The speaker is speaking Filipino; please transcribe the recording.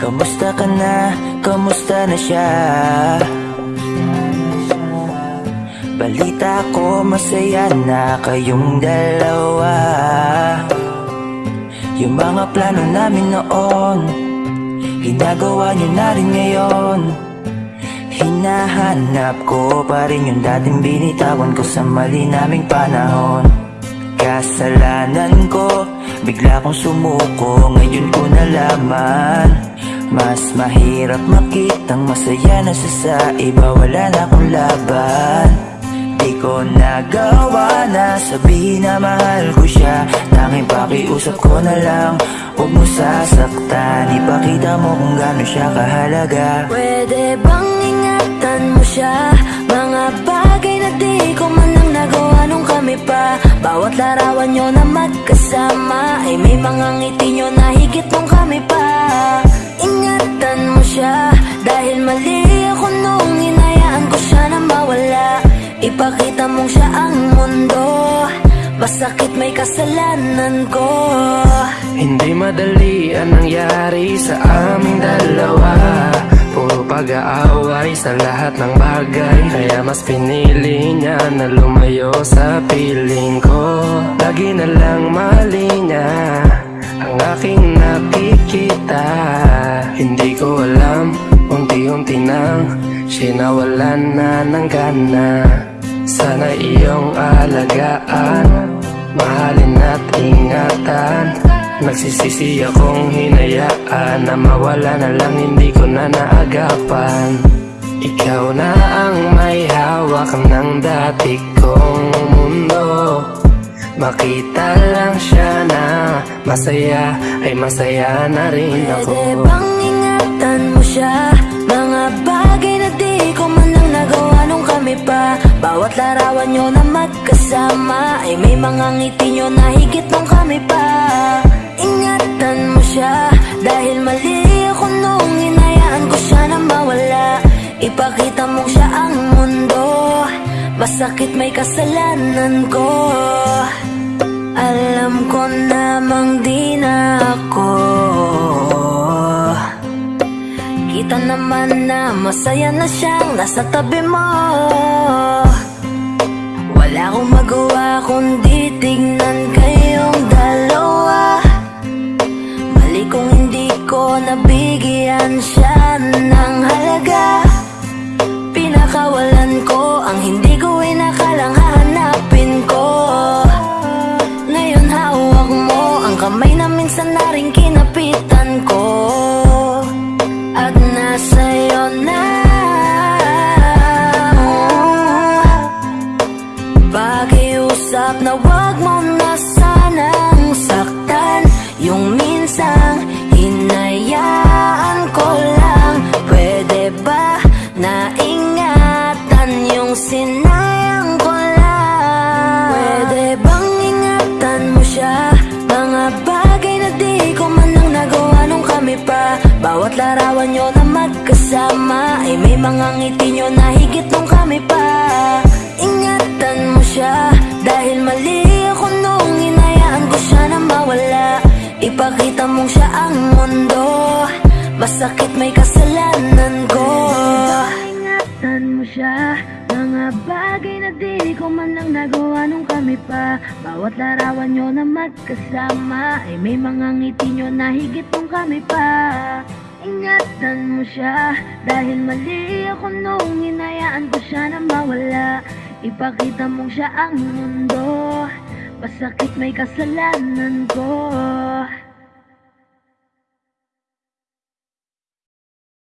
Kamusta ka na? Kamusta na siya? Balita ko masaya na kayong dalawa Yung mga plano namin noon Ginagawa niyo na rin ngayon Hinahanap ko pa rin yung dating binitawan ko sa mali naming panahon Kasalanan ko, bigla kong sumuko Ngayon ko nalaman Mas mahirap makitang masaya na siya sa iba. Wala na akong laban. Di ko nagawa na sabihin na mahal ko siya. Tanging pakiusap ko na lang Huwag mo sasaktan. Ipakita mo kung gaano siya kahalaga. Pwede bang ingatan mo siya? Mga bagay na di ko man lang nagawa nung kami pa. Bawat larawan nyo na magkasama Ay may mga ngiti nyo na higit nung kami pa siya. Dahil mali ako nung inayaan ko siya na mawala. Ipakita mong siya ang mundo. Masakit may kasalanan ko. Hindi madali ang nangyari sa aming dalawa. Puro pag-aaway sa lahat ng bagay. Kaya mas pinili niya na lumayo sa piling ko. Lagi na lang mali niya ang aking nakikita Hindi ko alam, unti-unti nang Sinawalan na ng gana. Sana iyong alagaan Mahalin at ingatan. Nagsisisi akong hinayaan Na mawala na lang hindi ko na naagapan. Ikaw na ang may hawak ng dati kong mundo. Makita lang siya na masaya Ay masaya na rin ako. Pwede bang ingatan mo siya. Mga bagay na di ko man lang nagawa nung kami pa. Bawat larawan nyo na magkasama Ay may mga ngiti nyo na higit nung kami pa. Ingatan mo siya. Dahil mali ako nung inayaan ko siya na mawala. Ipakita mong siya ang mundo. Masakit may kasalanan ko. Alam ko namang di Kita naman na masaya na siyang nasa tabi mo. Wala akong magawa kundi tignan kayong dalawa. Mali kung hindi ko nabigyan siya ng halaga. Pinakawalan ko ang hindi Bawat larawan nyo na magkasama. Ay may mga ngiti nyo na higit nung kami pa. Ingatan mo siya Dahil mali ako nung inayaan ko siya na mawala. Ipakita mong siya ang mundo Masakit may kasalanan ko. Ingatan mo siya Mga bagay na di ko man lang nagawa nung kami pa. Bawat larawan nyo na magkasama Ay may mga ngiti nyo na higit nung kami pa Ingatan mo siya. Dahil mali ako nung inayaan ko siya na mawala. Ipakita mong siya ang mundo. Masakit may kasalanan ko